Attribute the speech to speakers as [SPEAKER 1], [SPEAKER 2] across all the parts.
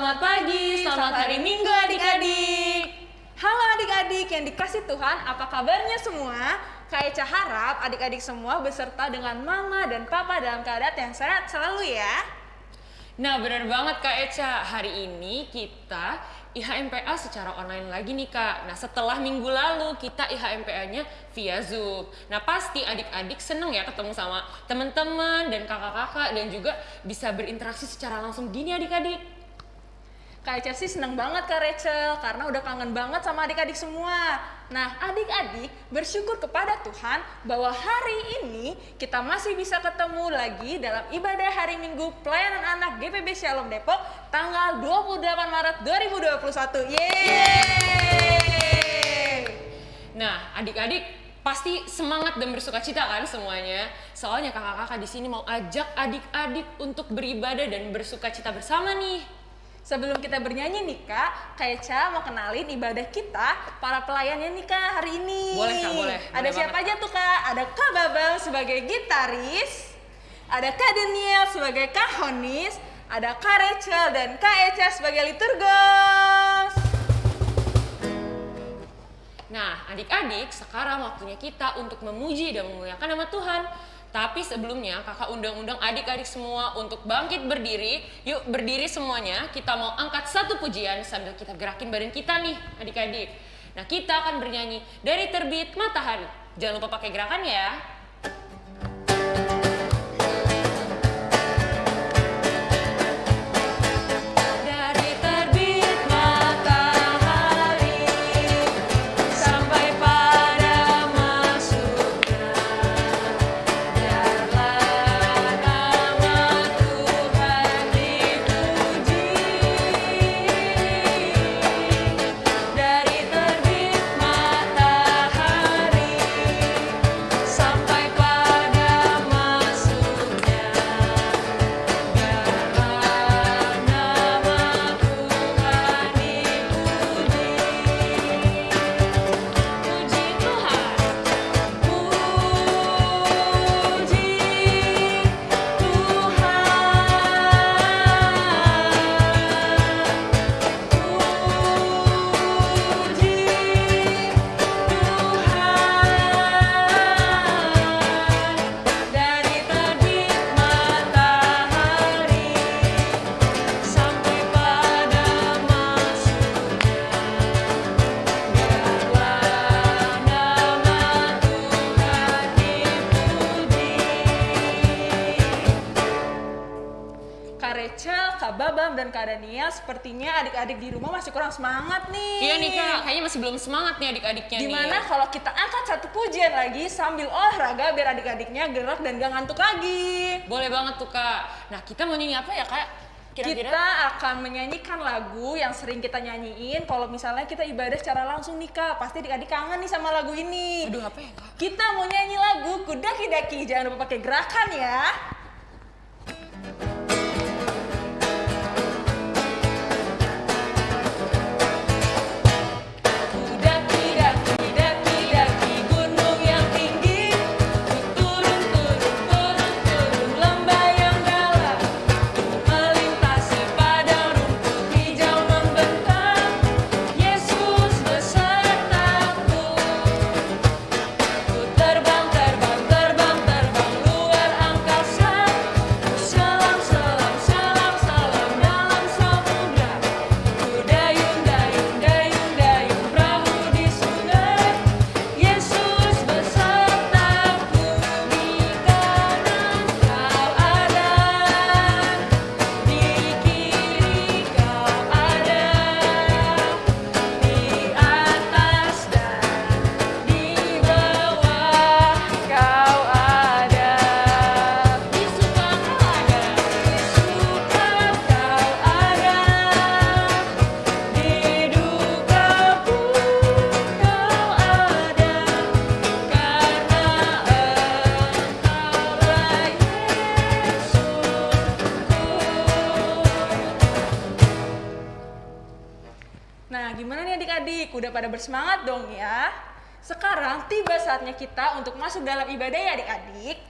[SPEAKER 1] selamat pagi, selamat hari Minggu adik-adik.
[SPEAKER 2] Halo adik-adik yang dikasih Tuhan, apa kabarnya semua? Kak Eca harap adik-adik semua beserta dengan mama dan papa dalam keadaan yang sehat selalu ya.
[SPEAKER 1] Nah benar banget Kak Eca, hari ini kita IHMPA secara online lagi nih Kak. Nah setelah minggu lalu kita IHMPA-nya via Zoom. Nah pasti adik-adik seneng ya ketemu sama teman-teman dan kakak-kakak dan juga bisa berinteraksi secara langsung gini adik-adik.
[SPEAKER 2] Kak sih seneng banget Kak Rachel karena udah kangen banget sama adik-adik semua. Nah adik-adik bersyukur kepada Tuhan bahwa hari ini kita masih bisa ketemu lagi dalam ibadah hari Minggu pelayanan anak GPB Shalom Depok tanggal 28 Maret 2021. Yeay!
[SPEAKER 1] Nah adik-adik pasti semangat dan bersuka cita kan semuanya. Soalnya kakak-kakak di sini mau ajak adik-adik untuk beribadah dan bersuka cita bersama nih.
[SPEAKER 2] Sebelum kita bernyanyi nih kak, Kak Eca mau kenalin ibadah kita, para pelayannya nih kak hari ini.
[SPEAKER 1] Boleh, Kak, boleh.
[SPEAKER 2] Ada
[SPEAKER 1] Boleh
[SPEAKER 2] siapa
[SPEAKER 1] banget.
[SPEAKER 2] aja tuh kak? Ada Kak Babang sebagai gitaris, ada Kak Daniel sebagai kahonis, ada Kak Rachel dan Kak Eca sebagai liturgos.
[SPEAKER 1] Nah, adik-adik, sekarang waktunya kita untuk memuji dan memuliakan nama Tuhan. Tapi sebelumnya, kakak undang-undang adik-adik semua untuk bangkit berdiri. Yuk berdiri semuanya, kita mau angkat satu pujian sambil kita gerakin badan kita nih, adik-adik. Nah, kita akan bernyanyi dari terbit matahari. Jangan lupa pakai gerakan ya.
[SPEAKER 2] Adik-adik di rumah masih kurang semangat nih.
[SPEAKER 1] Iya nih kak, kayaknya masih belum semangat nih adik-adiknya nih.
[SPEAKER 2] Gimana kalau kita angkat satu pujian lagi sambil olahraga biar adik-adiknya gerak dan gak ngantuk lagi.
[SPEAKER 1] Boleh banget tuh kak. Nah kita mau nyanyi apa ya kak? Kira-kira?
[SPEAKER 2] Kita akan menyanyikan lagu yang sering kita nyanyiin kalau misalnya kita ibadah secara langsung nih kak. Pasti adik-adik kangen nih sama lagu ini.
[SPEAKER 1] Aduh apa ya kak?
[SPEAKER 2] Kita mau nyanyi lagu Kudaki-daki. Jangan lupa pakai gerakan ya. Bersemangat dong ya? Sekarang tiba saatnya kita untuk masuk dalam ibadah ya adik-adik.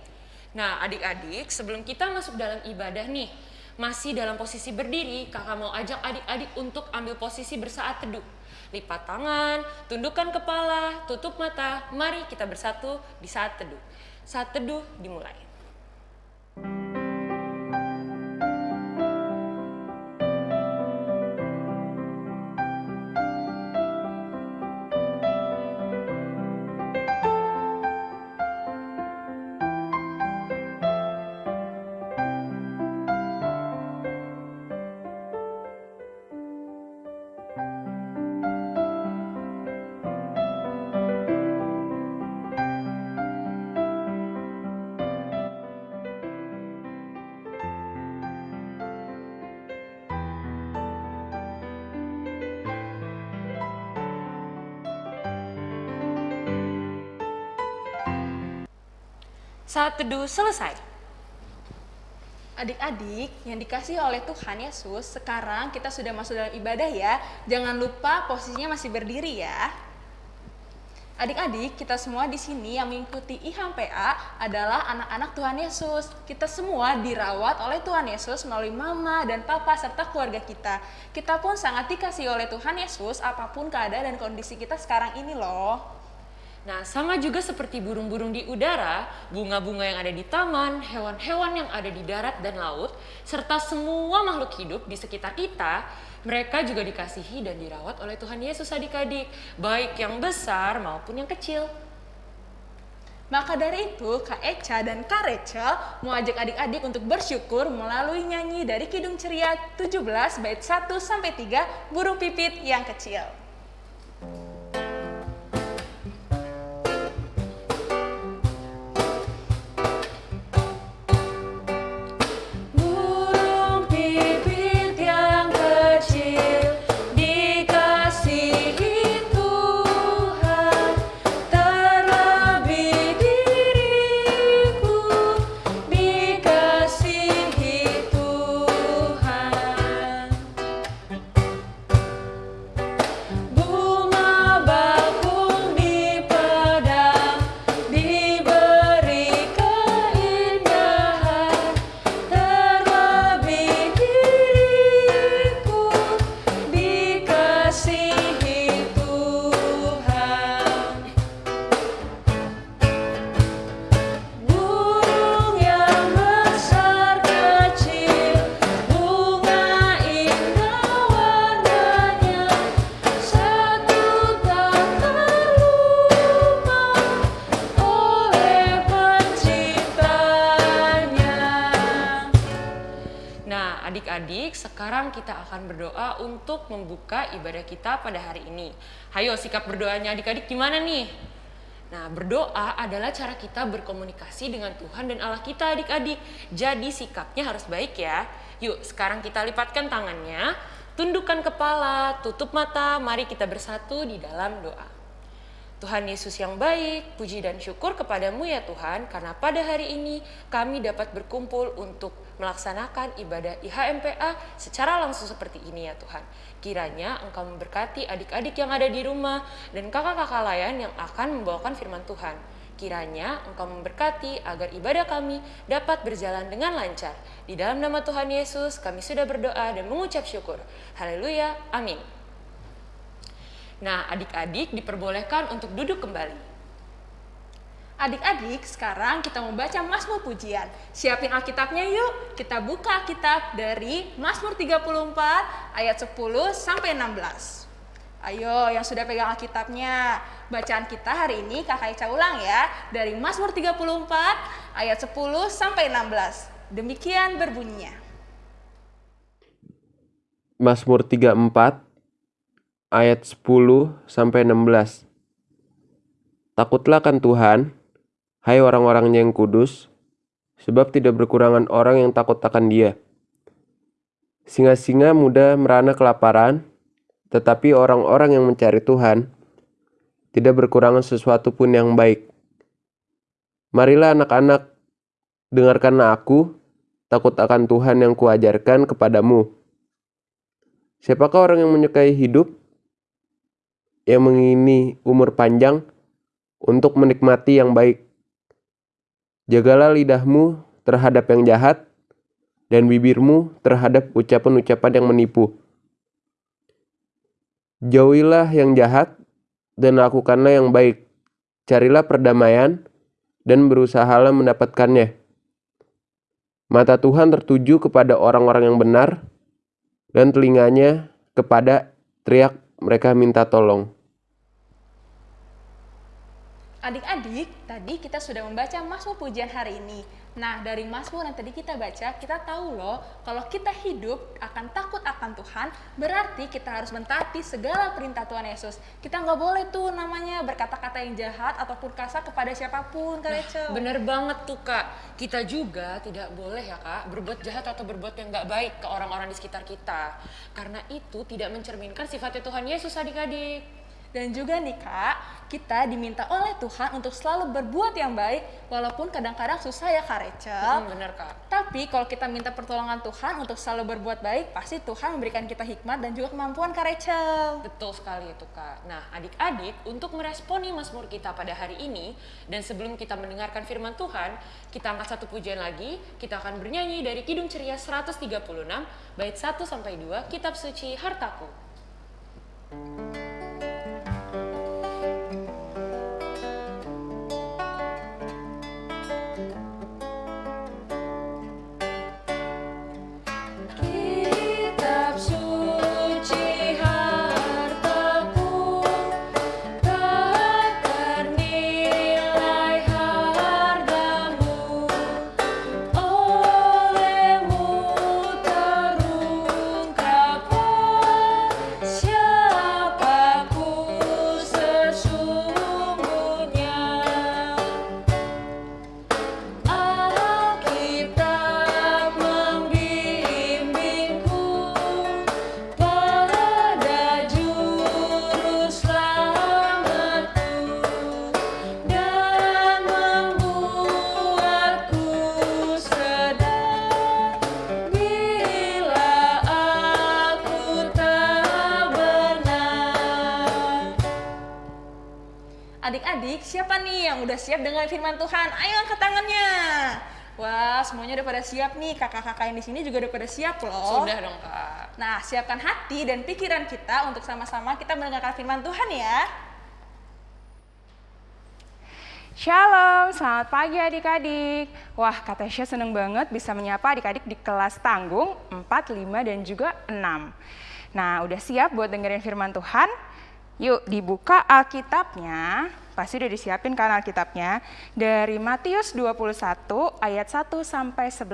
[SPEAKER 1] Nah adik-adik sebelum kita masuk dalam ibadah nih, masih dalam posisi berdiri, kakak mau ajak adik-adik untuk ambil posisi bersaat teduh. Lipat tangan, tundukkan kepala, tutup mata. Mari kita bersatu di saat teduh. Saat teduh dimulai. Saat teduh selesai.
[SPEAKER 2] Adik-adik yang dikasih oleh Tuhan Yesus, sekarang kita sudah masuk dalam ibadah ya. Jangan lupa posisinya masih berdiri ya. Adik-adik, kita semua di sini yang mengikuti IHAM PA adalah anak-anak Tuhan Yesus. Kita semua dirawat oleh Tuhan Yesus melalui mama dan papa serta keluarga kita. Kita pun sangat dikasih oleh Tuhan Yesus apa pun keadaan dan kondisi kita sekarang ini loh.
[SPEAKER 1] Nah, sama juga seperti burung-burung di udara, bunga-bunga yang ada di taman, hewan-hewan yang ada di darat dan laut, serta semua makhluk hidup di sekitar kita, mereka juga dikasihi dan dirawat oleh Tuhan Yesus adik-adik, baik yang besar maupun yang kecil.
[SPEAKER 2] Maka dari itu, Kak Eca dan Kak Rachel mau ajak adik-adik untuk bersyukur melalui nyanyi dari Kidung Ceria 17 bait 1 sampai 3 Burung Pipit yang Kecil.
[SPEAKER 1] Sekarang kita akan berdoa untuk membuka ibadah kita pada hari ini. Hayo, sikap berdoanya adik-adik gimana nih? Nah, berdoa adalah cara kita berkomunikasi dengan Tuhan dan Allah kita adik-adik. Jadi sikapnya harus baik ya. Yuk, sekarang kita lipatkan tangannya, tundukkan kepala, tutup mata, mari kita bersatu di dalam doa. Tuhan Yesus yang baik, puji dan syukur kepadamu ya Tuhan, karena pada hari ini kami dapat berkumpul untuk melaksanakan ibadah IHMPA secara langsung seperti ini ya Tuhan. Kiranya Engkau memberkati adik-adik yang ada di rumah dan kakak-kakak lain yang akan membawakan firman Tuhan. Kiranya Engkau memberkati agar ibadah kami dapat berjalan dengan lancar. Di dalam nama Tuhan Yesus kami sudah berdoa dan mengucap syukur. Haleluya, amin. Nah, adik-adik diperbolehkan untuk duduk kembali.
[SPEAKER 2] Adik-adik, sekarang kita membaca Mazmur Pujian. Siapin Alkitabnya yuk. Kita buka Alkitab dari Mazmur 34 ayat 10 sampai 16. Ayo yang sudah pegang Alkitabnya. Bacaan kita hari ini Kakak Ica ulang ya. Dari Mazmur 34 ayat 10 sampai 16. Demikian berbunyinya.
[SPEAKER 3] Mazmur 34 ayat 10 sampai 16. Takutlah kan Tuhan, hai orang-orangnya yang kudus, sebab tidak berkurangan orang yang takut akan Dia. Singa-singa muda merana kelaparan, tetapi orang-orang yang mencari Tuhan tidak berkurangan sesuatu pun yang baik. Marilah anak-anak, dengarkanlah aku, takut akan Tuhan yang kuajarkan kepadamu. Siapakah orang yang menyukai hidup, yang mengini umur panjang untuk menikmati yang baik? Jagalah lidahmu terhadap yang jahat, dan bibirmu terhadap ucapan-ucapan yang menipu. Jauhilah yang jahat dan lakukanlah yang baik. Carilah perdamaian dan berusahalah mendapatkannya. Mata Tuhan tertuju kepada orang-orang yang benar dan telinganya kepada teriak mereka minta tolong.
[SPEAKER 2] Adik-adik, tadi kita sudah membaca Mazmur pujian hari ini. Nah, dari Mazmur yang tadi kita baca, kita tahu loh, kalau kita hidup akan takut akan Tuhan, berarti kita harus mentaati segala perintah Tuhan Yesus. Kita nggak boleh tuh namanya berkata-kata yang jahat ataupun kasar kepada siapa pun, Kak Rachel.
[SPEAKER 1] Bener banget tuh kak, kita juga tidak boleh ya kak berbuat jahat atau berbuat yang nggak baik ke orang-orang di sekitar kita. Karena itu tidak mencerminkan sifatnya Tuhan Yesus adik-adik.
[SPEAKER 2] Dan juga nih kak, kita diminta oleh Tuhan untuk selalu berbuat yang baik, walaupun kadang-kadang susah ya Kak Rachel.
[SPEAKER 1] Hmm, bener kak.
[SPEAKER 2] Tapi kalau kita minta pertolongan Tuhan untuk selalu berbuat baik, pasti Tuhan memberikan kita hikmat dan juga kemampuan Kak Rachel.
[SPEAKER 1] Betul sekali itu kak. Nah adik-adik untuk meresponi Mazmur kita pada hari ini dan sebelum kita mendengarkan firman Tuhan, kita angkat satu pujian lagi. Kita akan bernyanyi dari Kidung Ceria 136 bait 1 sampai 2 Kitab Suci Hartaku. Kitab
[SPEAKER 2] dengan firman Tuhan? Ayo angkat tangannya. Wah, semuanya udah pada siap nih. Kakak-kakak yang di sini juga udah pada siap loh.
[SPEAKER 1] Sudah dong kak.
[SPEAKER 2] Nah, siapkan hati dan pikiran kita untuk sama-sama kita mendengarkan firman Tuhan ya.
[SPEAKER 4] Shalom, selamat pagi adik-adik. Wah, Kak Tasya seneng banget bisa menyapa adik-adik di kelas tanggung 4, 5, dan juga 6. Nah, udah siap buat dengerin firman Tuhan? Yuk, dibuka Alkitabnya. Pasti udah disiapin kan Alkitabnya. Dari Matius 21 ayat 1 sampai 11.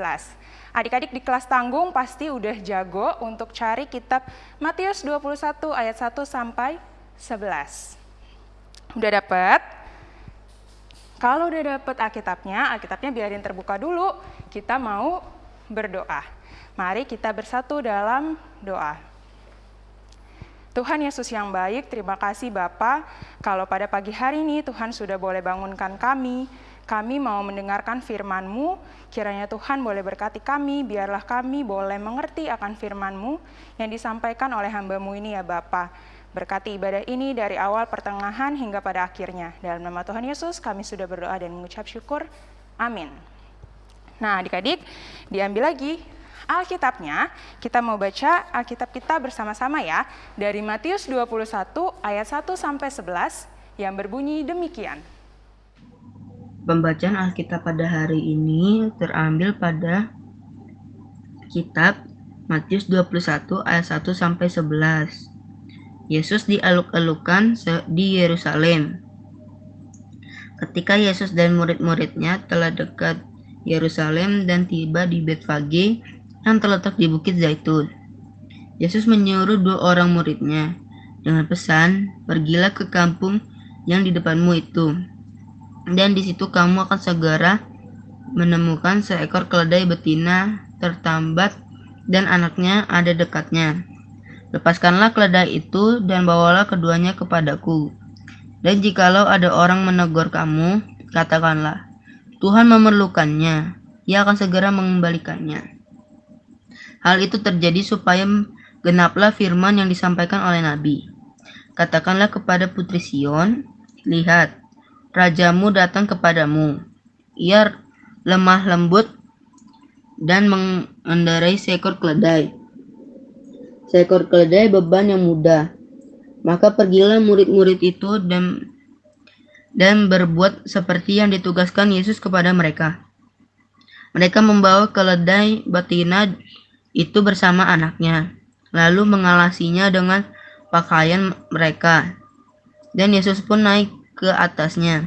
[SPEAKER 4] Adik-adik di kelas tanggung pasti udah jago untuk cari kitab Matius 21 ayat 1 sampai 11. Udah dapet? Kalau udah dapet Alkitabnya, Alkitabnya biarin terbuka dulu. Kita mau berdoa. Mari kita bersatu dalam doa. Tuhan Yesus yang baik, terima kasih Bapa. Kalau pada pagi hari ini Tuhan sudah boleh bangunkan kami, kami mau mendengarkan firman-Mu. Kiranya Tuhan boleh berkati kami, biarlah kami boleh mengerti akan firman-Mu yang disampaikan oleh hamba-Mu ini ya Bapa. Berkati ibadah ini dari awal pertengahan hingga pada akhirnya. Dalam nama Tuhan Yesus kami sudah berdoa dan mengucap syukur. Amin. Nah adik-adik, diambil lagi Alkitabnya, kita mau baca Alkitab kita bersama-sama ya, dari Matius 21 ayat 1 sampai 11 yang berbunyi demikian.
[SPEAKER 5] Pembacaan Alkitab pada hari ini terambil pada kitab Matius 21 ayat 1 sampai 11. Yesus dialuk-alukan di Yerusalem. Ketika Yesus dan murid-muridnya telah dekat Yerusalem dan tiba di Betfage yang terletak di Bukit Zaitun. Yesus menyuruh dua orang muridnya dengan pesan, "Pergilah ke kampung yang di depanmu itu, dan di situ kamu akan segera menemukan seekor keledai betina tertambat dan anaknya ada dekatnya. Lepaskanlah keledai itu dan bawalah keduanya kepadaku. Dan jikalau ada orang menegur kamu, katakanlah, Tuhan memerlukannya, ia akan segera mengembalikannya. Hal itu terjadi supaya genaplah firman yang disampaikan oleh Nabi. Katakanlah kepada putri Sion, lihat, rajamu datang kepadamu. Ia lemah lembut dan mengendarai seekor keledai. Seekor keledai beban yang mudah. Maka pergilah murid-murid itu dan dan berbuat seperti yang ditugaskan Yesus kepada mereka. Mereka membawa keledai betina itu bersama anaknya, lalu mengalasinya dengan pakaian mereka. Dan Yesus pun naik ke atasnya.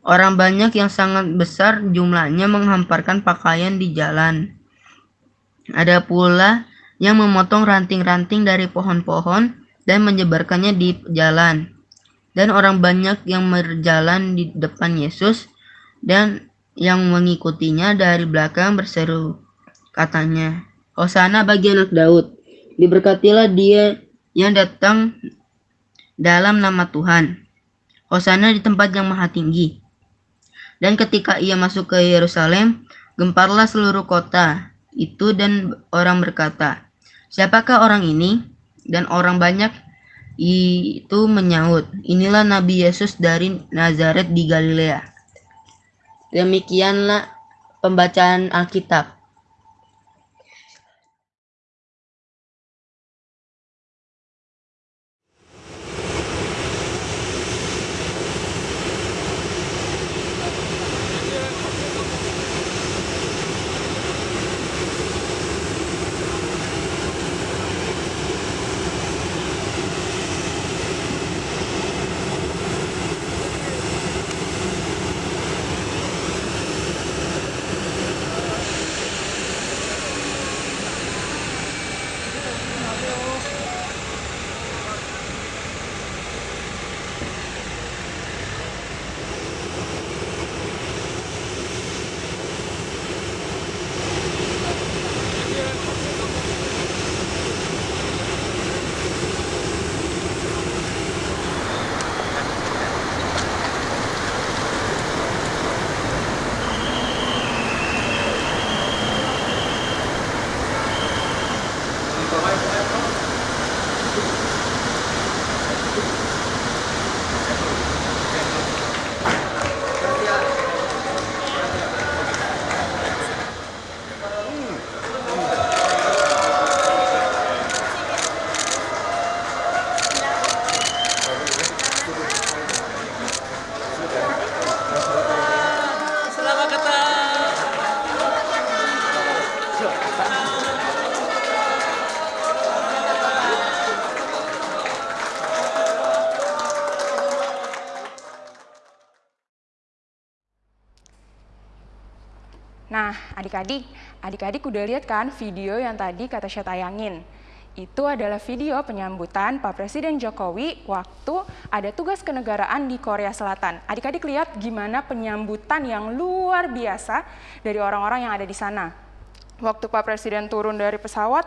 [SPEAKER 5] Orang banyak yang sangat besar jumlahnya menghamparkan pakaian di jalan. Ada pula yang memotong ranting-ranting dari pohon-pohon dan menyebarkannya di jalan. Dan orang banyak yang berjalan di depan Yesus dan yang mengikutinya dari belakang berseru. Katanya, Hosana bagi anak Daud. Diberkatilah dia yang datang dalam nama Tuhan. Hosana di tempat yang maha tinggi. Dan ketika ia masuk ke Yerusalem, gemparlah seluruh kota itu dan orang berkata, Siapakah orang ini? Dan orang banyak itu menyaut, Inilah Nabi Yesus dari Nazaret di Galilea. Demikianlah pembacaan Alkitab.
[SPEAKER 4] Adik-adik, adik-adik udah lihat kan video yang tadi kata saya tayangin? Itu adalah video penyambutan Pak Presiden Jokowi waktu ada tugas kenegaraan di Korea Selatan. Adik-adik lihat gimana penyambutan yang luar biasa dari orang-orang yang ada di sana. Waktu Pak Presiden turun dari pesawat,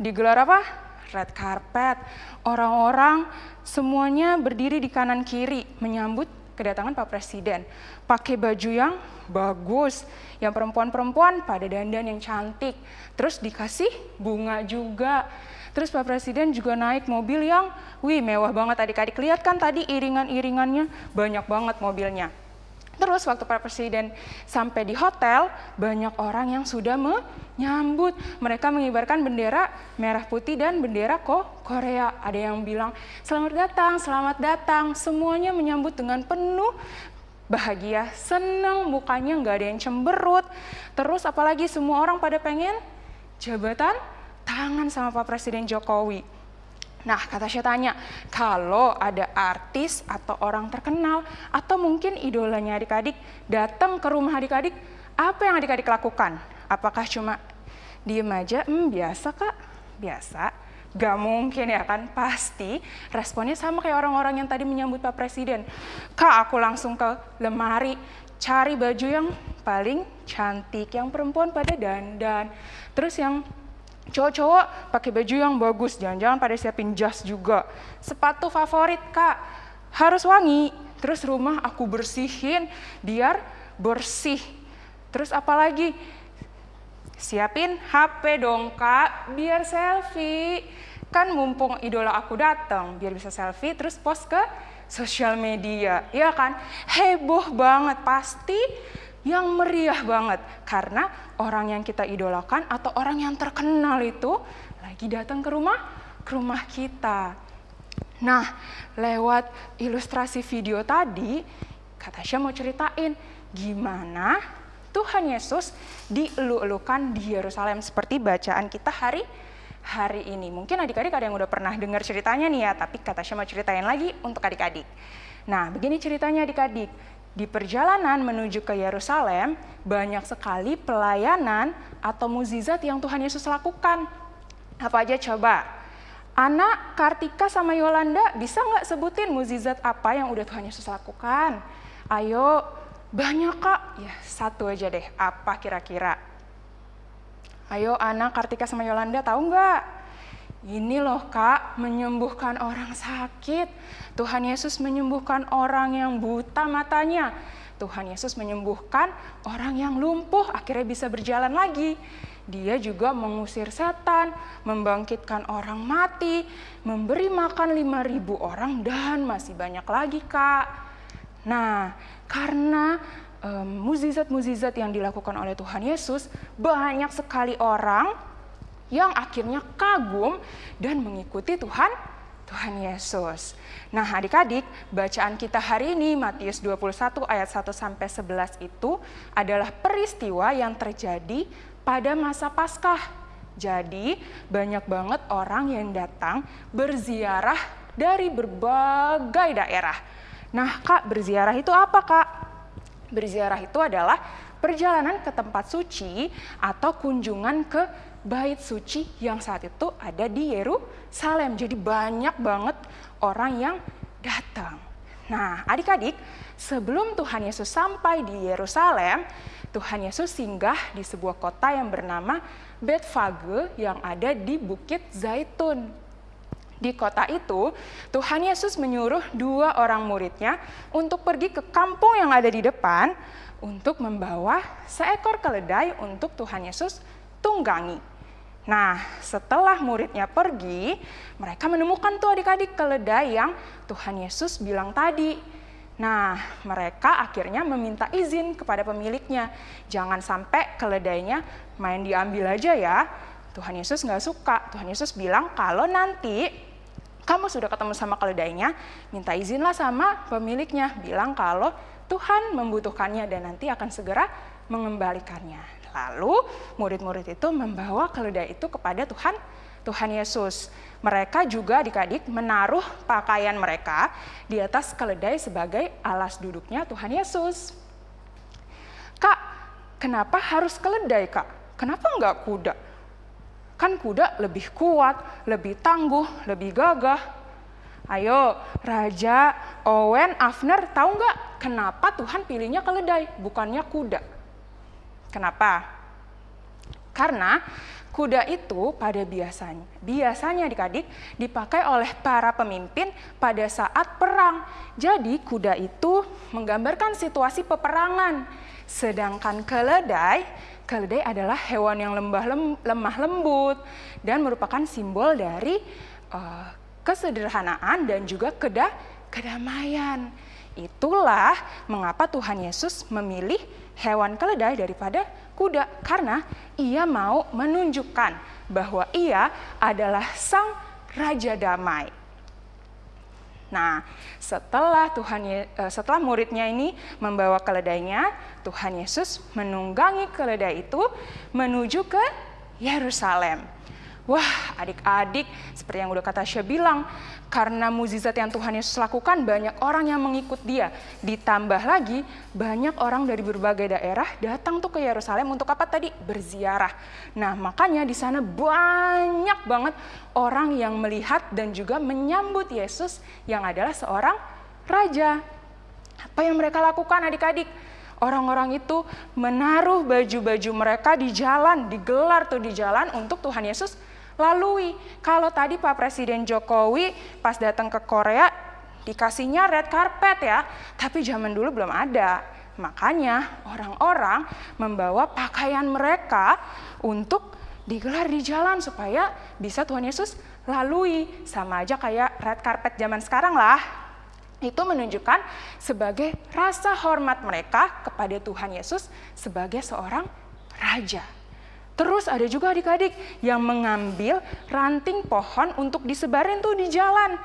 [SPEAKER 4] digelar apa? Red carpet. Orang-orang semuanya berdiri di kanan kiri menyambut kedatangan Pak Presiden. Pakai baju yang bagus, yang perempuan-perempuan pada dandan yang cantik. Terus dikasih bunga juga. Terus Pak Presiden juga naik mobil yang, wih mewah banget adik-adik. Lihat kan tadi iringan-iringannya, banyak banget mobilnya. Terus waktu Pak Presiden sampai di hotel, banyak orang yang sudah menyambut. Mereka mengibarkan bendera merah putih dan bendera kok Korea. Ada yang bilang, selamat datang, selamat datang. Semuanya menyambut dengan penuh bahagia, senang, mukanya nggak ada yang cemberut. Terus apalagi semua orang pada pengen jabatan tangan sama Pak Presiden Jokowi. Nah, kata saya tanya, kalau ada artis atau orang terkenal atau mungkin idolanya adik-adik datang ke rumah adik-adik, apa yang adik-adik lakukan? Apakah cuma diem aja? Hmm, biasa kak, biasa. Gak mungkin ya kan, pasti responnya sama kayak orang-orang yang tadi menyambut Pak Presiden. Kak, aku langsung ke lemari, cari baju yang paling cantik, yang perempuan pada dandan. Terus yang cowok-cowok pakai baju yang bagus, jangan-jangan pada siapin jas juga. Sepatu favorit kak, harus wangi. Terus rumah aku bersihin biar bersih. Terus apalagi siapin HP dong kak, biar selfie. Kan mumpung idola aku datang, biar bisa selfie terus post ke sosial media, ya kan? Heboh banget, pasti yang meriah banget karena orang yang kita idolakan atau orang yang terkenal itu lagi datang ke rumah ke rumah kita. Nah, lewat ilustrasi video tadi, kata Tasya mau ceritain gimana Tuhan Yesus dielu-elukan di Yerusalem seperti bacaan kita hari hari ini. Mungkin adik-adik ada yang udah pernah dengar ceritanya nih ya, tapi kata Tasya mau ceritain lagi untuk adik-adik. Nah, begini ceritanya adik-adik. Di perjalanan menuju ke Yerusalem, banyak sekali pelayanan atau muzizat yang Tuhan Yesus lakukan. Apa aja coba? Anak Kartika sama Yolanda bisa nggak sebutin muzizat apa yang udah Tuhan Yesus lakukan? Ayo, banyak kak. Ya, satu aja deh. Apa kira-kira? Ayo anak Kartika sama Yolanda tahu nggak? Ini loh kak, menyembuhkan orang sakit. Tuhan Yesus menyembuhkan orang yang buta matanya. Tuhan Yesus menyembuhkan orang yang lumpuh, akhirnya bisa berjalan lagi. Dia juga mengusir setan, membangkitkan orang mati, memberi makan 5000 orang, dan masih banyak lagi kak. Nah, karena muzizat-muzizat um, yang dilakukan oleh Tuhan Yesus, banyak sekali orang yang akhirnya kagum dan mengikuti Tuhan Tuhan Yesus. Nah, adik-adik, bacaan kita hari ini Matius 21 ayat 1 sampai 11 itu adalah peristiwa yang terjadi pada masa Paskah. Jadi, banyak banget orang yang datang berziarah dari berbagai daerah. Nah, Kak, berziarah itu apa, Kak? Berziarah itu adalah perjalanan ke tempat suci atau kunjungan ke bait suci yang saat itu ada di Yerusalem. Jadi banyak banget orang yang datang. Nah, adik-adik, sebelum Tuhan Yesus sampai di Yerusalem, Tuhan Yesus singgah di sebuah kota yang bernama Betfage yang ada di Bukit Zaitun. Di kota itu, Tuhan Yesus menyuruh dua orang muridnya untuk pergi ke kampung yang ada di depan untuk membawa seekor keledai untuk Tuhan Yesus tunggangi. Nah, setelah muridnya pergi, mereka menemukan tuh adik-adik keledai yang Tuhan Yesus bilang tadi. Nah, mereka akhirnya meminta izin kepada pemiliknya. Jangan sampai keledainya main diambil aja ya. Tuhan Yesus nggak suka. Tuhan Yesus bilang kalau nanti kamu sudah ketemu sama keledainya, minta izinlah sama pemiliknya. Bilang kalau Tuhan membutuhkannya dan nanti akan segera mengembalikannya. Lalu murid-murid itu membawa keledai itu kepada Tuhan Tuhan Yesus. Mereka juga adik-adik menaruh pakaian mereka di atas keledai sebagai alas duduknya Tuhan Yesus. Kak, kenapa harus keledai kak? Kenapa enggak kuda? Kan kuda lebih kuat, lebih tangguh, lebih gagah. Ayo, Raja, Owen, Afner, tahu nggak kenapa Tuhan pilihnya keledai, bukannya kuda? Kenapa? Karena kuda itu pada biasanya, biasanya adik-adik dipakai oleh para pemimpin pada saat perang. Jadi kuda itu menggambarkan situasi peperangan. Sedangkan keledai, keledai adalah hewan yang lembah lem, lemah lembut dan merupakan simbol dari uh, kesederhanaan dan juga keda, kedamaian. Itulah mengapa Tuhan Yesus memilih hewan keledai daripada kuda karena ia mau menunjukkan bahwa ia adalah sang raja damai. Nah, setelah Tuhan eh, setelah muridnya ini membawa keledainya, Tuhan Yesus menunggangi keledai itu menuju ke Yerusalem. Wah, adik-adik, seperti yang udah kata Syah bilang, karena mukjizat yang Tuhan Yesus lakukan, banyak orang yang mengikut dia. Ditambah lagi, banyak orang dari berbagai daerah datang tuh ke Yerusalem untuk apa tadi? Berziarah. Nah, makanya di sana banyak banget orang yang melihat dan juga menyambut Yesus yang adalah seorang raja. Apa yang mereka lakukan adik-adik? Orang-orang itu menaruh baju-baju mereka di jalan, digelar tuh di jalan untuk Tuhan Yesus lalui. Kalau tadi Pak Presiden Jokowi pas datang ke Korea dikasihnya red carpet ya, tapi zaman dulu belum ada. Makanya orang-orang membawa pakaian mereka untuk digelar di jalan supaya bisa Tuhan Yesus lalui. Sama aja kayak red carpet zaman sekarang lah. Itu menunjukkan sebagai rasa hormat mereka kepada Tuhan Yesus sebagai seorang raja. Terus ada juga adik-adik yang mengambil ranting pohon untuk disebarin tuh di jalan.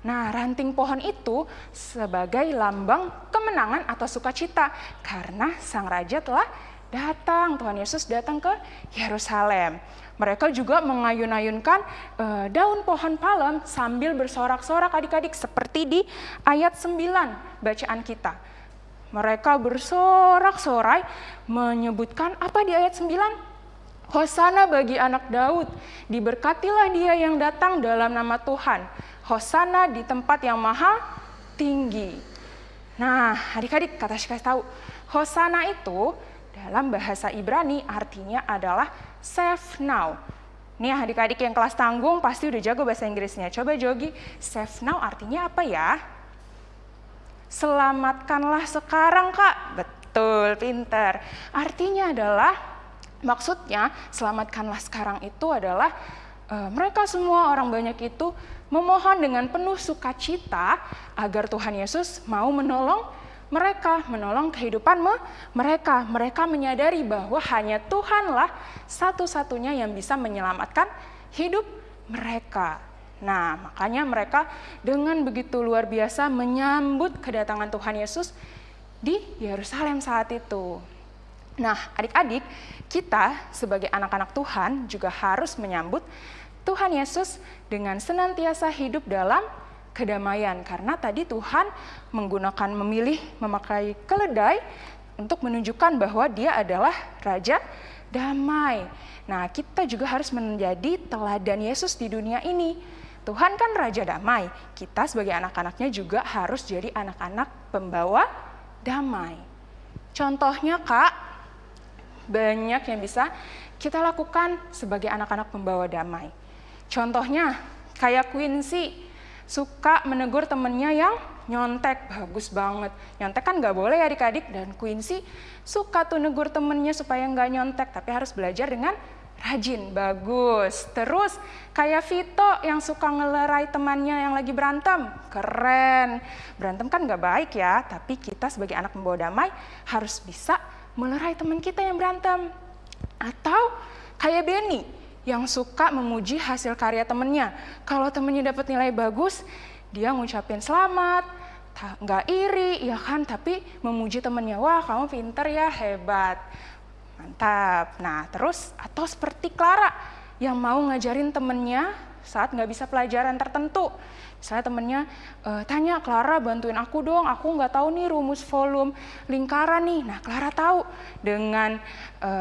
[SPEAKER 4] Nah, ranting pohon itu sebagai lambang kemenangan atau sukacita karena sang raja telah datang, Tuhan Yesus datang ke Yerusalem. Mereka juga mengayun-ayunkan uh, daun pohon palem sambil bersorak-sorak adik-adik seperti di ayat 9 bacaan kita. Mereka bersorak-sorai menyebutkan apa di ayat 9? Hosana bagi anak Daud, diberkatilah dia yang datang dalam nama Tuhan. Hosana di tempat yang maha tinggi. Nah, adik-adik kata kasih tahu, Hosana itu dalam bahasa Ibrani artinya adalah save now. Nih adik-adik yang kelas tanggung pasti udah jago bahasa Inggrisnya. Coba Jogi, save now artinya apa ya? Selamatkanlah sekarang kak. Betul, pinter. Artinya adalah, maksudnya selamatkanlah sekarang itu adalah uh, mereka semua orang banyak itu memohon dengan penuh sukacita agar Tuhan Yesus mau menolong mereka menolong kehidupan mereka. Mereka menyadari bahwa hanya Tuhanlah satu-satunya yang bisa menyelamatkan hidup mereka. Nah, makanya mereka dengan begitu luar biasa menyambut kedatangan Tuhan Yesus di Yerusalem saat itu. Nah, adik-adik, kita sebagai anak-anak Tuhan juga harus menyambut Tuhan Yesus dengan senantiasa hidup dalam kedamaian karena tadi Tuhan menggunakan memilih memakai keledai untuk menunjukkan bahwa dia adalah raja damai. Nah, kita juga harus menjadi teladan Yesus di dunia ini. Tuhan kan raja damai. Kita sebagai anak-anaknya juga harus jadi anak-anak pembawa damai. Contohnya, Kak, banyak yang bisa kita lakukan sebagai anak-anak pembawa damai. Contohnya, kayak Quincy, suka menegur temennya yang nyontek, bagus banget. Nyontek kan nggak boleh ya adik-adik, dan Quincy suka tuh negur temennya supaya nggak nyontek, tapi harus belajar dengan rajin, bagus. Terus kayak Vito yang suka ngelerai temannya yang lagi berantem, keren. Berantem kan nggak baik ya, tapi kita sebagai anak membawa damai harus bisa melerai teman kita yang berantem. Atau kayak Benny, yang suka memuji hasil karya temennya. Kalau temennya dapat nilai bagus, dia ngucapin selamat, nggak iri, ya kan? Tapi memuji temennya, wah kamu pinter ya, hebat. Mantap. Nah terus, atau seperti Clara yang mau ngajarin temennya saat nggak bisa pelajaran tertentu. Misalnya temennya e, tanya, Clara bantuin aku dong, aku nggak tahu nih rumus volume lingkaran nih. Nah Clara tahu dengan e,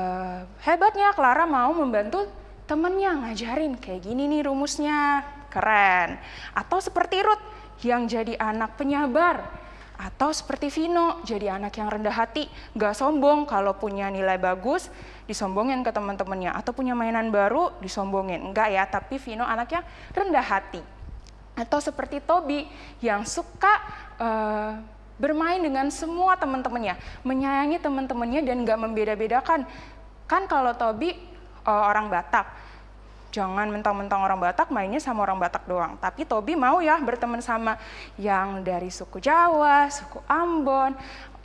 [SPEAKER 4] hebatnya Clara mau membantu temennya ngajarin kayak gini nih rumusnya, keren. Atau seperti Ruth yang jadi anak penyabar. Atau seperti Vino, jadi anak yang rendah hati, gak sombong kalau punya nilai bagus, disombongin ke teman-temannya. Atau punya mainan baru, disombongin. Enggak ya, tapi Vino anaknya rendah hati. Atau seperti Tobi yang suka uh, bermain dengan semua teman-temannya, menyayangi teman-temannya dan gak membeda-bedakan. Kan kalau Tobi uh, orang Batak. Jangan mentang-mentang orang Batak mainnya sama orang Batak doang. Tapi Tobi mau ya berteman sama yang dari suku Jawa, suku Ambon,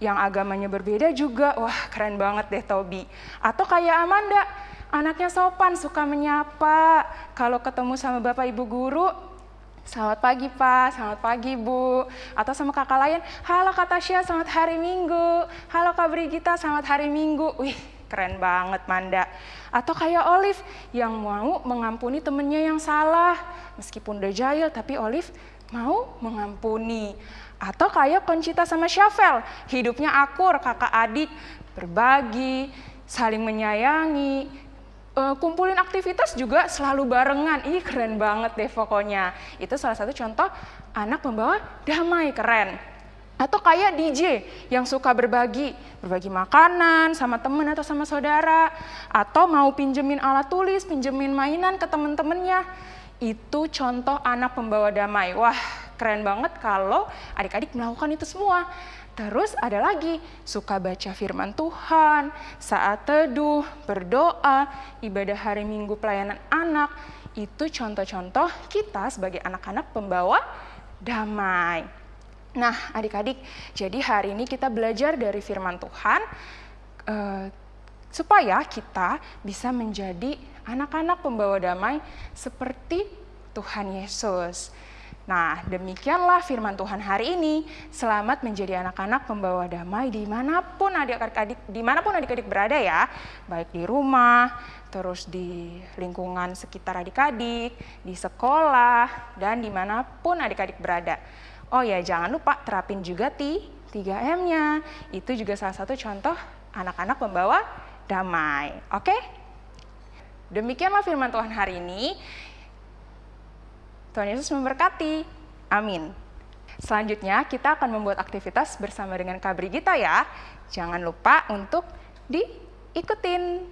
[SPEAKER 4] yang agamanya berbeda juga. Wah keren banget deh Tobi. Atau kayak Amanda, anaknya sopan, suka menyapa. Kalau ketemu sama bapak ibu guru, Selamat pagi Pak, selamat pagi Bu. Atau sama kakak lain, halo Kak Tasya, selamat hari Minggu. Halo Kak Brigita, selamat hari Minggu. Wih, keren banget Manda. Atau kayak Olive yang mau mengampuni temennya yang salah. Meskipun udah jahil, tapi Olive mau mengampuni. Atau kayak Conchita sama Syafel, hidupnya akur, kakak adik, berbagi, saling menyayangi, uh, kumpulin aktivitas juga selalu barengan. Ih keren banget deh pokoknya. Itu salah satu contoh anak membawa damai, keren. Atau kayak DJ yang suka berbagi, berbagi makanan sama temen atau sama saudara, atau mau pinjemin alat tulis, pinjemin mainan ke temen-temennya. Itu contoh anak pembawa damai. Wah, keren banget kalau adik-adik melakukan itu semua. Terus ada lagi, suka baca firman Tuhan, saat teduh, berdoa, ibadah hari minggu pelayanan anak, itu contoh-contoh kita sebagai anak-anak pembawa damai. Nah, adik-adik, jadi hari ini kita belajar dari firman Tuhan eh, supaya kita bisa menjadi anak-anak pembawa damai seperti Tuhan Yesus. Nah, demikianlah firman Tuhan hari ini. Selamat menjadi anak-anak pembawa damai di mana pun adik-adik di mana pun adik-adik berada ya, baik di rumah, terus di lingkungan sekitar adik-adik, di sekolah, dan di mana pun adik-adik berada. Oh ya, jangan lupa terapin juga ti 3M-nya. Itu juga salah satu contoh anak-anak pembawa damai. Oke? Demikianlah firman Tuhan hari ini. Tuhan Yesus memberkati. Amin. Selanjutnya kita akan membuat aktivitas bersama dengan Kak Brigita ya. Jangan lupa untuk diikutin.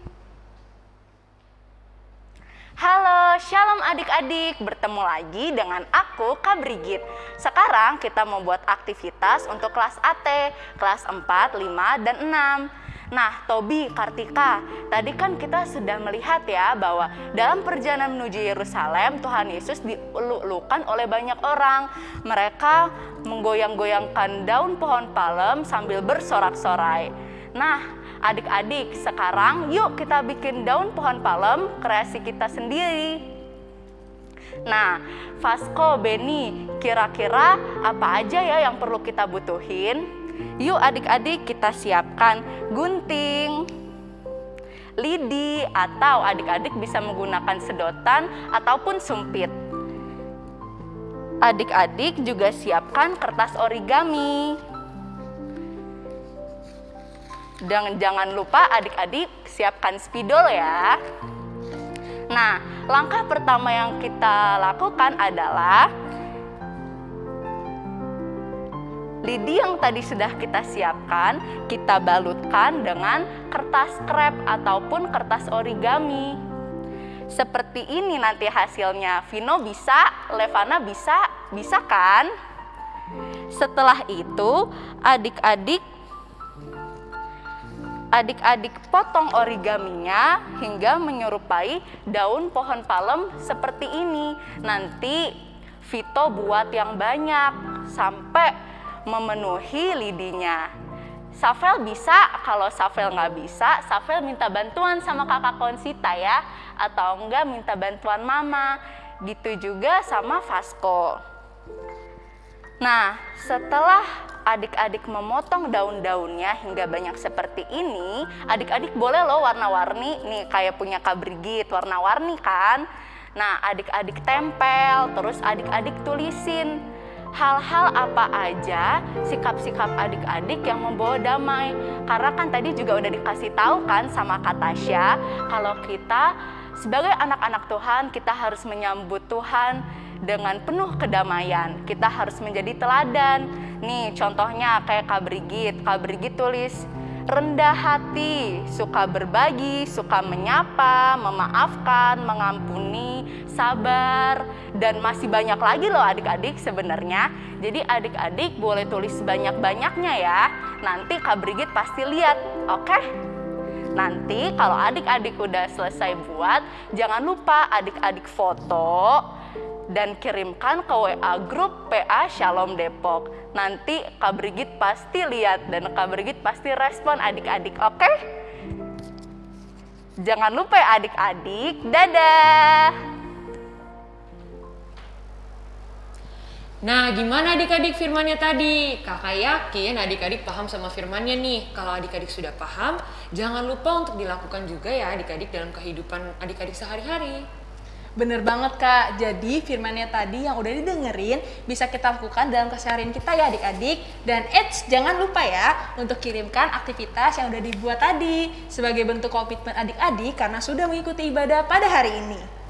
[SPEAKER 6] Halo, shalom adik-adik. Bertemu lagi dengan aku, Kak Brigit. Sekarang kita membuat aktivitas untuk kelas AT, kelas 4, 5, dan 6. Nah, Tobi, Kartika, tadi kan kita sudah melihat ya bahwa dalam perjalanan menuju Yerusalem, Tuhan Yesus dieluk-elukan oleh banyak orang. Mereka menggoyang-goyangkan daun pohon palem sambil bersorak-sorai. Nah, adik-adik, sekarang yuk kita bikin daun pohon palem kreasi kita sendiri. Nah, Vasco, Benny, kira-kira apa aja ya yang perlu kita butuhin? Yuk adik-adik kita siapkan gunting, lidi, atau adik-adik bisa menggunakan sedotan ataupun sumpit. Adik-adik juga siapkan kertas origami. Dan jangan lupa adik-adik siapkan spidol ya. Nah, langkah pertama yang kita lakukan adalah lidi yang tadi sudah kita siapkan, kita balutkan dengan kertas krep ataupun kertas origami. Seperti ini nanti hasilnya. Vino bisa, Levana bisa, bisa kan? Setelah itu, adik-adik adik-adik potong origaminya hingga menyerupai daun pohon palem seperti ini. Nanti Vito buat yang banyak sampai memenuhi lidinya. Safel bisa, kalau Safel nggak bisa, Safel minta bantuan sama kakak Konsita ya, atau enggak minta bantuan mama. Gitu juga sama Vasco. Nah, setelah adik-adik memotong daun-daunnya hingga banyak seperti ini, adik-adik boleh loh warna-warni, nih kayak punya Kak Brigit, warna-warni kan? Nah, adik-adik tempel, terus adik-adik tulisin hal-hal apa aja sikap-sikap adik-adik yang membawa damai. Karena kan tadi juga udah dikasih tahu kan sama Kak Tasya, kalau kita sebagai anak-anak Tuhan, kita harus menyambut Tuhan dengan penuh kedamaian. Kita harus menjadi teladan. Nih contohnya kayak Kak Brigit. Kak Brigit tulis, rendah hati, suka berbagi, suka menyapa, memaafkan, mengampuni, sabar, dan masih banyak lagi loh adik-adik sebenarnya. Jadi adik-adik boleh tulis banyak-banyaknya ya. Nanti Kak Brigit pasti lihat, oke? Okay? Nanti kalau adik-adik udah selesai buat, jangan lupa adik-adik foto dan kirimkan ke WA grup PA Shalom Depok. Nanti Kak Brigit pasti lihat dan Kak Brigit pasti respon adik-adik, oke? Okay? Jangan lupa ya adik-adik, dadah!
[SPEAKER 1] Nah, gimana adik-adik firmannya tadi? Kakak yakin adik-adik paham sama firmannya nih. Kalau adik-adik sudah paham, jangan lupa untuk dilakukan juga ya adik-adik dalam kehidupan adik-adik sehari-hari.
[SPEAKER 2] Bener banget kak, jadi firmannya tadi yang udah didengerin bisa kita lakukan dalam keseharian kita ya adik-adik Dan eits, jangan lupa ya untuk kirimkan aktivitas yang udah dibuat tadi Sebagai bentuk komitmen adik-adik karena sudah mengikuti ibadah pada hari ini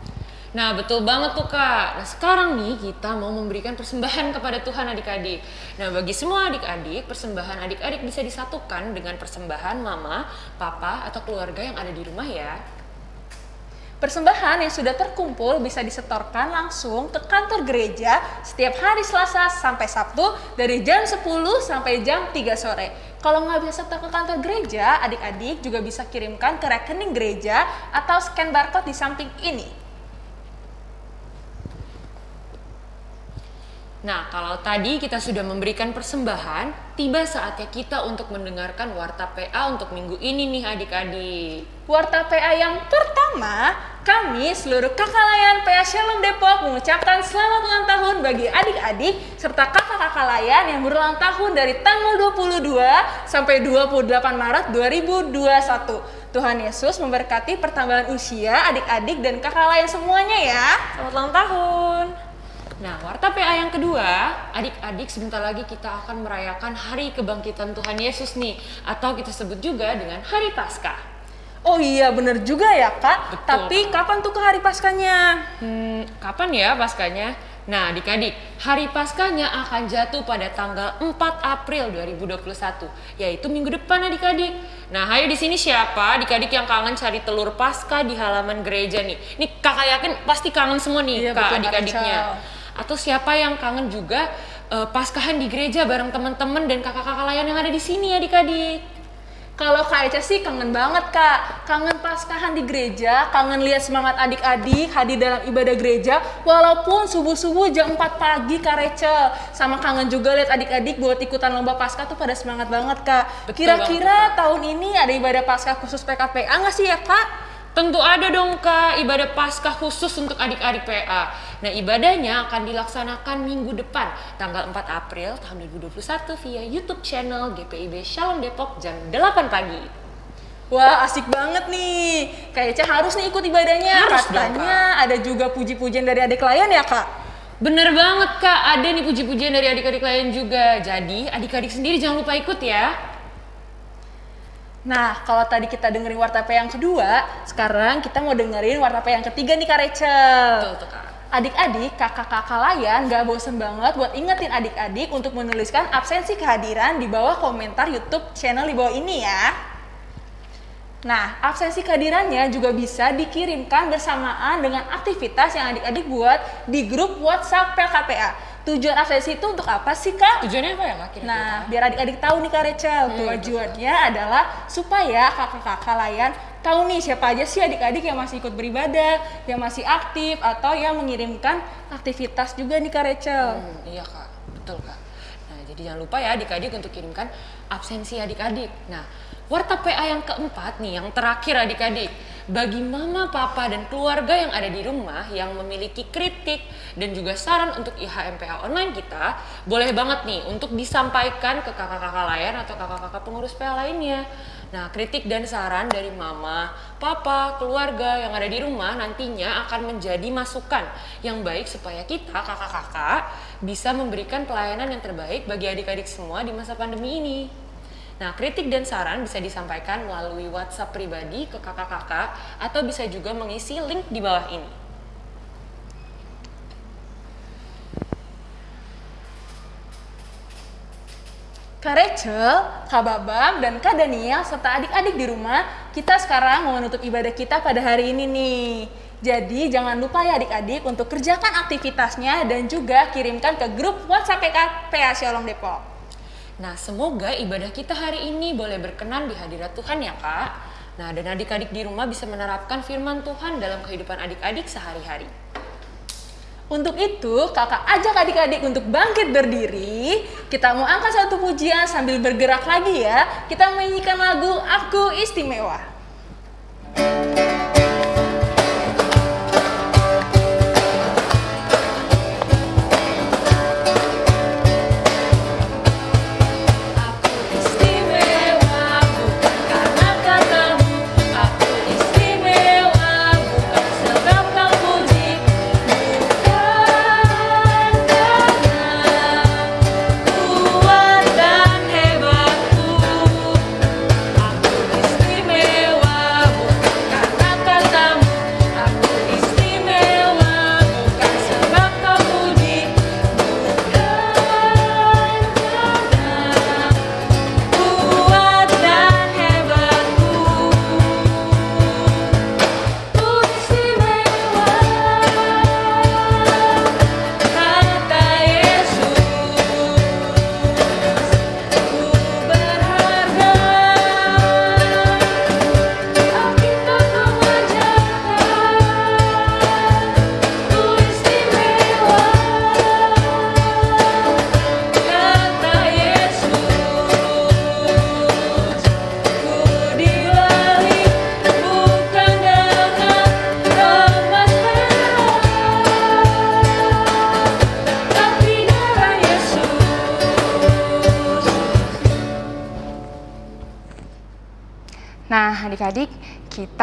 [SPEAKER 1] Nah betul banget tuh kak. Nah sekarang nih kita mau memberikan persembahan kepada Tuhan adik-adik. Nah bagi semua adik-adik, persembahan adik-adik bisa disatukan dengan persembahan mama, papa, atau keluarga yang ada di rumah ya.
[SPEAKER 2] Persembahan yang sudah terkumpul bisa disetorkan langsung ke kantor gereja setiap hari Selasa sampai Sabtu dari jam 10 sampai jam 3 sore. Kalau nggak bisa setor ke kantor gereja, adik-adik juga bisa kirimkan ke rekening gereja atau scan barcode di samping ini.
[SPEAKER 1] Nah, kalau tadi kita sudah memberikan persembahan, tiba saatnya kita untuk mendengarkan warta PA untuk minggu ini nih adik-adik.
[SPEAKER 2] Warta PA yang pertama, kami seluruh kakak layan PA Shalom Depok mengucapkan selamat ulang tahun bagi adik-adik serta kakak-kakak layan yang berulang tahun dari tanggal 22 sampai 28 Maret 2021. Tuhan Yesus memberkati pertambahan usia adik-adik dan kakak layan semuanya ya. Selamat ulang tahun.
[SPEAKER 1] Nah, warta PA yang kedua, adik-adik sebentar lagi kita akan merayakan hari kebangkitan Tuhan Yesus nih, atau kita sebut juga dengan Hari Paskah.
[SPEAKER 2] Oh iya bener juga ya kak.
[SPEAKER 1] Betul.
[SPEAKER 2] Tapi kapan tuh ke hari paskanya?
[SPEAKER 1] Hmm, kapan ya Paskahnya? Nah, adik-adik, hari Paskahnya akan jatuh pada tanggal 4 April 2021, yaitu minggu depan adik-adik. Nah, ayo di sini siapa adik-adik yang kangen cari telur Paskah di halaman gereja nih? Nih kakak yakin pasti kangen semua nih
[SPEAKER 2] Iya,
[SPEAKER 1] kak adik-adiknya. Atau siapa yang kangen juga eh, Paskahan di gereja bareng teman-teman dan kakak-kakak layan yang ada di sini adik-adik.
[SPEAKER 2] Kalau Kak Eca sih kangen banget Kak, kangen paskahan di gereja, kangen lihat semangat adik-adik hadir dalam ibadah gereja, walaupun subuh-subuh jam 4 pagi Kak Rachel. Sama kangen juga lihat adik-adik buat ikutan lomba paskah tuh pada semangat banget Kak. Kira-kira tahun ini ada ibadah paskah khusus PKPA nggak sih ya Kak?
[SPEAKER 1] Tentu ada dong kak ibadah Paskah khusus untuk adik-adik PA. Nah ibadahnya akan dilaksanakan minggu depan tanggal 4 April tahun 2021 via YouTube channel GPIB Shalom Depok jam 8 pagi.
[SPEAKER 2] Wah asik banget nih, Kak Eca harus nih ikut ibadahnya.
[SPEAKER 1] Harus dong,
[SPEAKER 2] Katanya ada juga puji-pujian dari adik klien ya Kak?
[SPEAKER 1] Bener banget kak, ada nih puji-pujian dari adik-adik lain juga. Jadi adik-adik sendiri jangan lupa ikut ya.
[SPEAKER 2] Nah, kalau tadi kita dengerin warta P yang kedua, sekarang kita mau dengerin warta P yang ketiga nih Kak Rachel.
[SPEAKER 1] Betul tuh kak.
[SPEAKER 2] Adik-adik, kakak-kakak layan gak bosen banget buat ingetin adik-adik untuk menuliskan absensi kehadiran di bawah komentar YouTube channel di bawah ini ya. Nah, absensi kehadirannya juga bisa dikirimkan bersamaan dengan aktivitas yang adik-adik buat di grup WhatsApp PLKPA. Tujuan absensi itu untuk apa sih, Kak?
[SPEAKER 1] Tujuannya apa ya kak kira-kira?
[SPEAKER 2] Nah, biar adik-adik tahu nih Kak Rachel, tujuannya adalah supaya kakak-kakak layan tahu nih siapa aja sih adik-adik yang masih ikut beribadah, yang masih aktif, atau yang mengirimkan aktivitas juga nih Kak Rachel.
[SPEAKER 1] Hmm, iya kak, betul kak. Nah jadi jangan lupa ya adik-adik untuk kirimkan absensi adik-adik. Nah warta PA yang keempat nih, yang terakhir adik-adik. Bagi mama, papa, dan keluarga yang ada di rumah yang memiliki kritik dan juga saran untuk IHMPA online kita, boleh banget nih untuk disampaikan ke kakak-kakak layan atau kakak-kakak pengurus PA lainnya. Nah, kritik dan saran dari mama, papa, keluarga yang ada di rumah nantinya akan menjadi masukan yang baik supaya kita, kakak-kakak, bisa memberikan pelayanan yang terbaik bagi adik-adik semua di masa pandemi ini. Nah, kritik dan saran bisa disampaikan melalui WhatsApp pribadi ke kakak-kakak atau bisa juga mengisi link di bawah ini.
[SPEAKER 2] Kak Rachel, Kak Babam, dan Kak Daniel serta adik-adik di rumah, kita sekarang mau menutup ibadah kita pada hari ini nih. Jadi jangan lupa ya adik-adik untuk kerjakan aktivitasnya dan juga kirimkan ke grup WhatsApp PA Shalom Depok.
[SPEAKER 1] Nah, semoga ibadah kita hari ini boleh berkenan di hadirat Tuhan ya, Kak. Nah, dan adik-adik di rumah bisa menerapkan firman Tuhan dalam kehidupan adik-adik sehari-hari.
[SPEAKER 2] Untuk itu, kakak ajak adik-adik untuk bangkit berdiri. Kita mau angkat satu pujian sambil bergerak lagi ya. Kita menyanyikan lagu Aku Istimewa.
[SPEAKER 1] Aku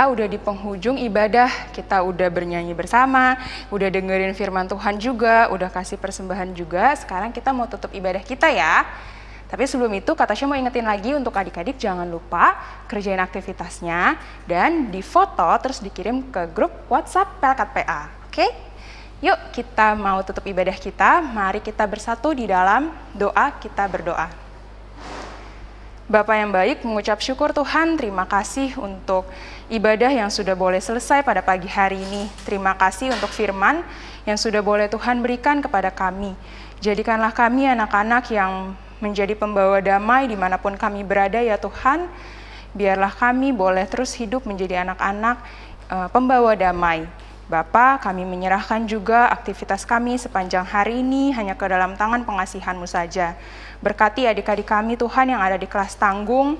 [SPEAKER 4] udah di penghujung ibadah, kita udah bernyanyi bersama, udah dengerin firman Tuhan juga, udah kasih persembahan juga. Sekarang kita mau tutup ibadah kita ya. Tapi sebelum itu, Kak Tasya mau ingetin lagi untuk adik-adik jangan lupa kerjain aktivitasnya dan difoto terus dikirim ke grup WhatsApp Pelkat PA. Oke? Yuk kita mau tutup ibadah kita, mari kita bersatu di dalam doa kita berdoa. Bapak yang baik, mengucap syukur Tuhan, terima kasih untuk ibadah yang sudah boleh selesai pada pagi hari ini. Terima kasih untuk firman yang sudah boleh Tuhan berikan kepada kami. Jadikanlah kami anak-anak yang menjadi pembawa damai di mana pun kami berada ya Tuhan. Biarlah kami boleh terus hidup menjadi anak-anak uh, pembawa damai. Bapa, kami menyerahkan juga aktivitas kami sepanjang hari ini hanya ke dalam tangan pengasihan-Mu saja. Berkati adik-adik kami Tuhan yang ada di kelas tanggung,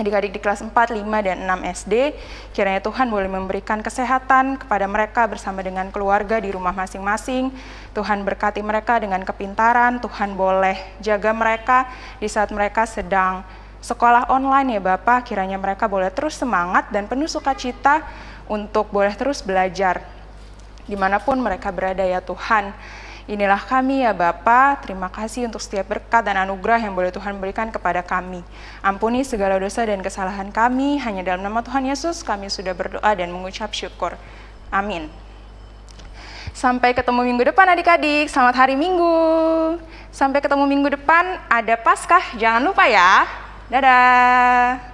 [SPEAKER 4] adik-adik di kelas 4, 5, dan 6 SD, kiranya Tuhan boleh memberikan kesehatan kepada mereka bersama dengan keluarga di rumah masing-masing. Tuhan berkati mereka dengan kepintaran, Tuhan boleh jaga mereka di saat mereka sedang sekolah online ya Bapak, kiranya mereka boleh terus semangat dan penuh sukacita untuk boleh terus belajar di mana pun mereka berada ya Tuhan. Inilah kami ya Bapa, terima kasih untuk setiap berkat dan anugerah yang boleh Tuhan berikan kepada kami. Ampuni segala dosa dan kesalahan kami, hanya dalam nama Tuhan Yesus kami sudah berdoa dan mengucap syukur. Amin. Sampai ketemu minggu depan adik-adik, selamat hari Minggu. Sampai ketemu minggu depan, ada Paskah, jangan lupa ya. Dadah.